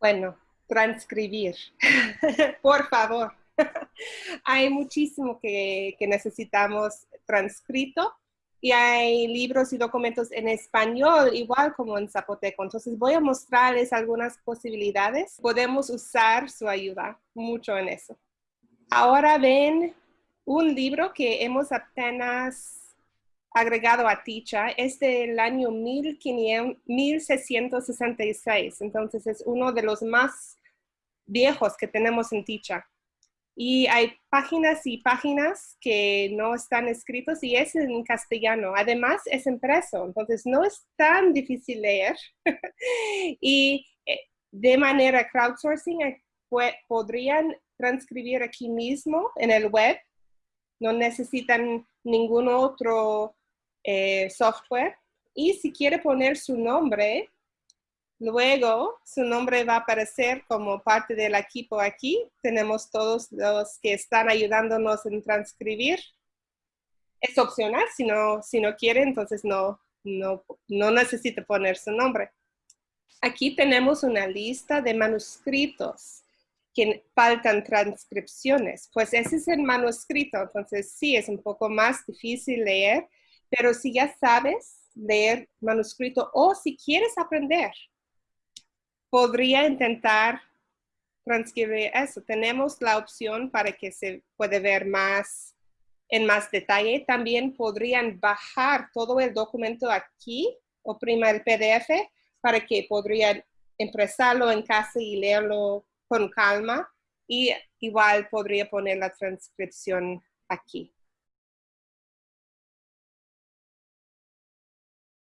Bueno, transcribir. Por favor. hay muchísimo que, que, necesitamos transcrito y hay libros y documentos en español, igual como en zapoteco. Entonces voy a mostrarles algunas posibilidades. Podemos usar su ayuda mucho en eso. Ahora ven un libro que hemos apenas agregado a Ticha es del año 1666, entonces es uno de los más viejos que tenemos en Ticha. Y hay páginas y páginas que no están escritos y es en castellano. Además, es impreso, entonces no es tan difícil leer. y eh, de manera crowdsourcing eh, podrían transcribir aquí mismo en el web. No necesitan ningún otro eh, software. Y si quiere poner su nombre, luego su nombre va a aparecer como parte del equipo aquí. Tenemos todos los que están ayudándonos en transcribir. Es opcional, si no, si no quiere, entonces no, no, no necesita poner su nombre. Aquí tenemos una lista de manuscritos que faltan transcripciones. Pues ese es el manuscrito, entonces sí, es un poco más difícil leer, pero si ya sabes leer manuscrito o si quieres aprender, podría intentar transcribir eso. Tenemos la opción para que se puede ver más en más detalle. También podrían bajar todo el documento aquí, o prima el PDF, para que podrían impresarlo en casa y leerlo con calma. Y igual podría poner la transcripción aquí.